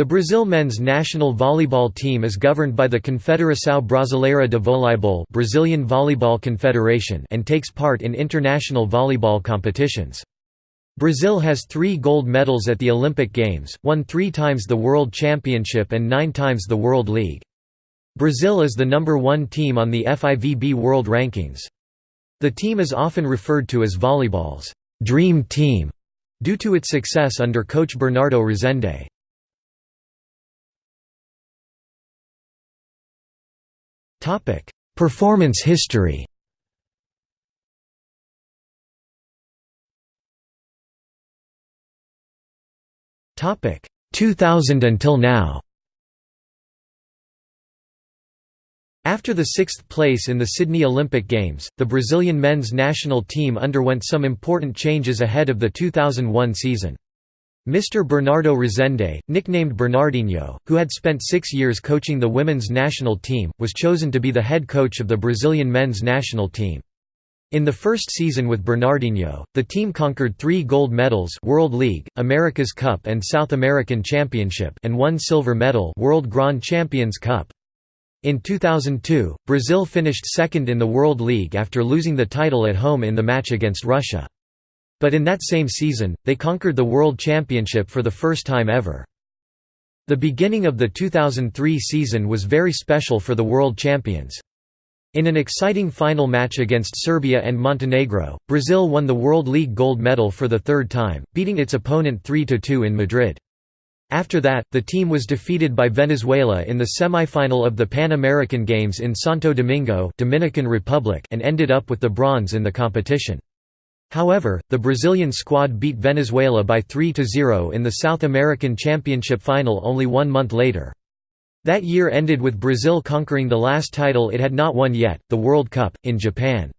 The Brazil men's national volleyball team is governed by the Confederação Brasileira de Voleibol Brazilian Volleyball Confederation and takes part in international volleyball competitions. Brazil has three gold medals at the Olympic Games, won three times the World Championship and nine times the World League. Brazil is the number one team on the FIVB World Rankings. The team is often referred to as volleyball's «dream team» due to its success under coach Bernardo Rezende. Topic: Performance history. Topic: 2000 until now. After the sixth place in the Sydney Olympic Games, the Brazilian men's national team underwent some important changes ahead of the 2001 season. Mr. Bernardo Rezende, nicknamed Bernardinho, who had spent six years coaching the women's national team, was chosen to be the head coach of the Brazilian men's national team. In the first season with Bernardinho, the team conquered three gold medals World League, America's Cup and South American Championship and one silver medal World Grand Champions Cup. In 2002, Brazil finished second in the World League after losing the title at home in the match against Russia. But in that same season, they conquered the World Championship for the first time ever. The beginning of the 2003 season was very special for the world champions. In an exciting final match against Serbia and Montenegro, Brazil won the World League gold medal for the third time, beating its opponent 3–2 in Madrid. After that, the team was defeated by Venezuela in the semi-final of the Pan American Games in Santo Domingo Dominican Republic and ended up with the bronze in the competition. However, the Brazilian squad beat Venezuela by 3–0 in the South American Championship final only one month later. That year ended with Brazil conquering the last title it had not won yet, the World Cup, in Japan.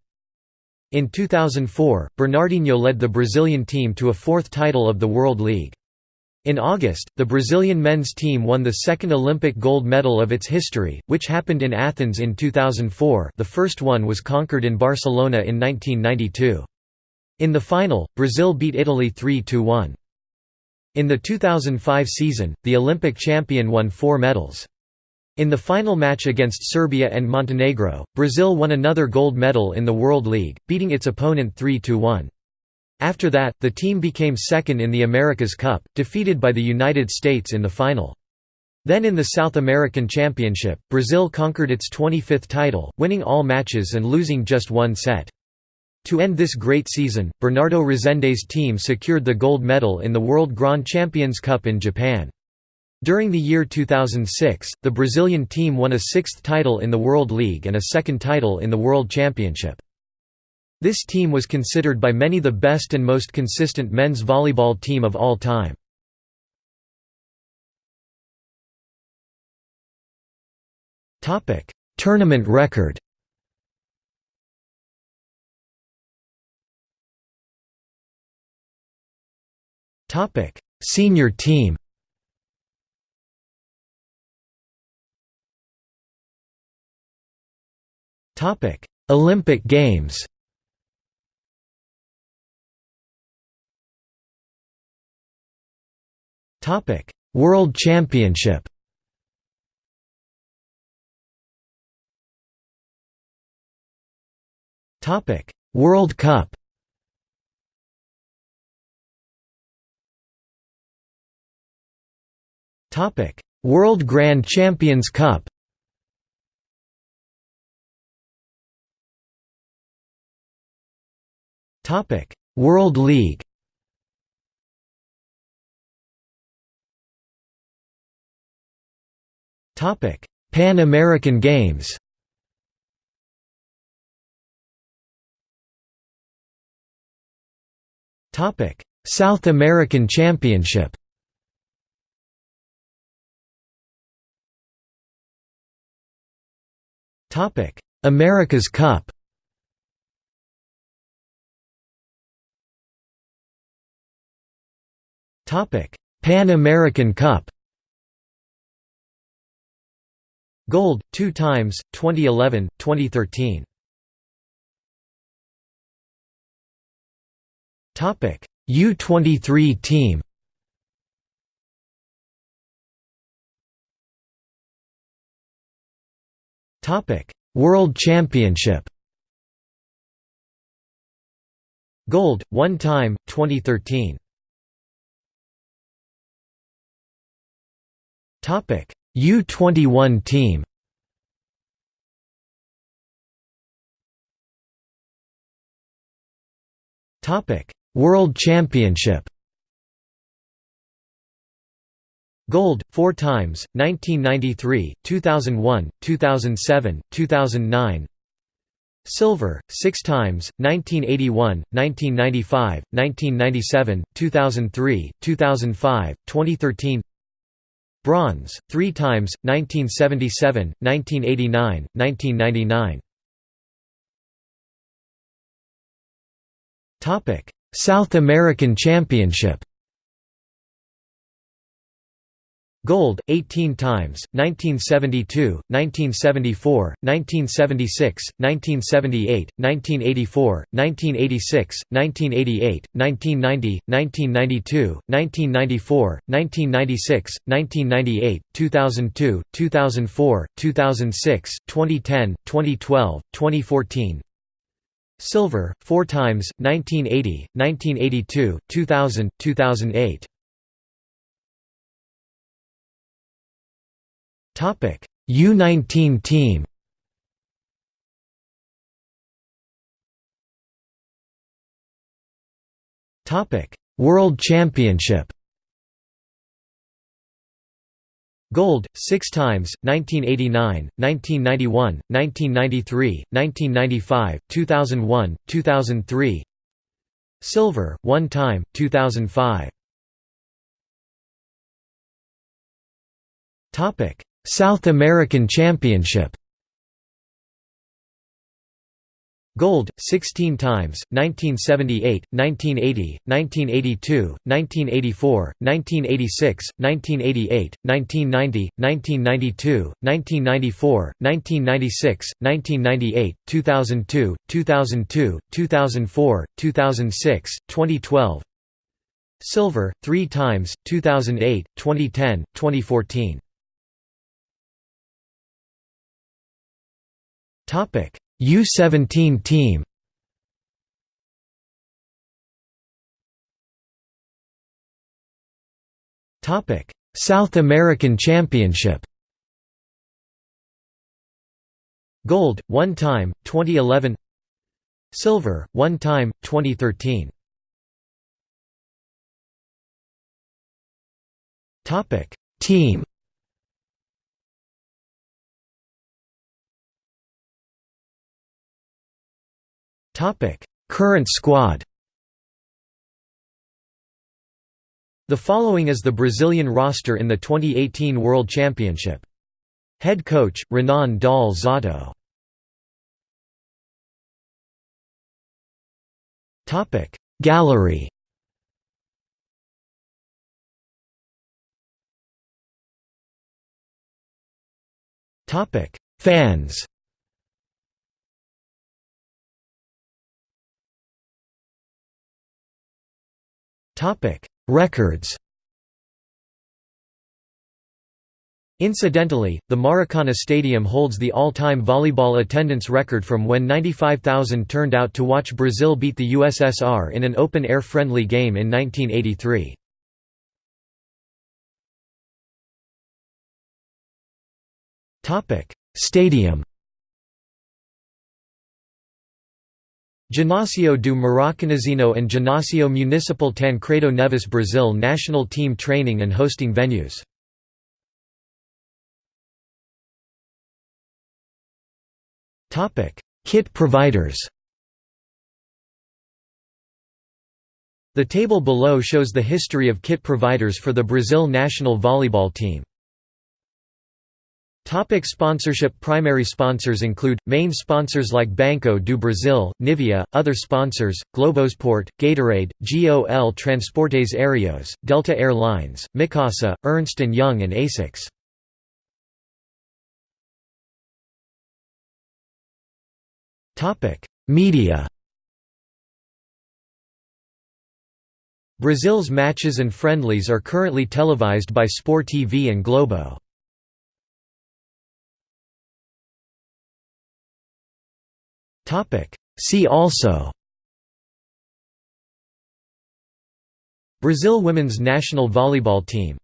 In 2004, Bernardinho led the Brazilian team to a fourth title of the World League. In August, the Brazilian men's team won the second Olympic gold medal of its history, which happened in Athens in 2004 the first one was conquered in Barcelona in 1992. In the final, Brazil beat Italy 3–1. In the 2005 season, the Olympic champion won four medals. In the final match against Serbia and Montenegro, Brazil won another gold medal in the World League, beating its opponent 3–1. After that, the team became second in the America's Cup, defeated by the United States in the final. Then in the South American Championship, Brazil conquered its 25th title, winning all matches and losing just one set. To end this great season, Bernardo Rezende's team secured the gold medal in the World Grand Champions Cup in Japan. During the year 2006, the Brazilian team won a sixth title in the World League and a second title in the World Championship. This team was considered by many the best and most consistent men's volleyball team of all time. Tournament record Topic: Senior team. Topic: Olympic Games. Topic: World Championship. Topic: World Cup. Topic: World Grand Champions Cup. Topic: World League. Topic: Pan American Games. Topic: South American Championship. Topic: America's Cup. Topic: Pan American Cup. Gold, two times, 2011, 2013. Topic: U23 team. World Championship. Gold, one time, 2013. Topic: U21 team. World Championship. Gold, four times, 1993, 2001, 2007, 2009 Silver, six times, 1981, 1995, 1997, 2003, 2005, 2013 Bronze, three times, 1977, 1989, 1999 South American Championship Gold, 18 times, 1972, 1974, 1976, 1978, 1984, 1986, 1988, 1990, 1992, 1994, 1996, 1998, 2002, 2004, 2006, 2010, 2012, 2014 Silver, four times, 1980, 1982, 2000, 2008 U19 team. Topic: World Championship. Gold, six times, 1989, 1991, 1993, 1995, 2001, 2003 Silver, one time, 2005 South American Championship. Gold, 16 times, 1978, 1980, 1982, 1984, 1986, 1988, 1990, 1992, 1994, 1996, 1998, 2002, 2002, 2004, 2006, 2012 Silver, three times, 2008, 2010, 2014 U17 team Topic: South American Championship Gold, one time, 2011 Silver, one time, 2013 Topic: Team Current squad The following is the Brazilian roster in the 2018 World Championship. Head coach, Renan Dal Zotto. Gallery Fans Records Incidentally, the Maracana Stadium holds the all-time volleyball attendance record from when 95,000 turned out to watch Brazil beat the USSR in an open-air friendly game in 1983. Stadium Ginásio do Maracanãzinho and Ginásio Municipal Tancredo Neves Brazil national team training and hosting venues. Kit providers The table below shows the history of kit providers for the Brazil national volleyball team. Topic sponsorship Primary sponsors include, main sponsors like Banco do Brasil, Nivea, other sponsors, Globosport, Gatorade, GOL Transportes Aéreos, Delta Air Lines, Mikasa, Ernst & Young and ASICS. Media Brazil's matches and friendlies are currently televised by Sport TV and Globo. See also. Brazil women's national volleyball team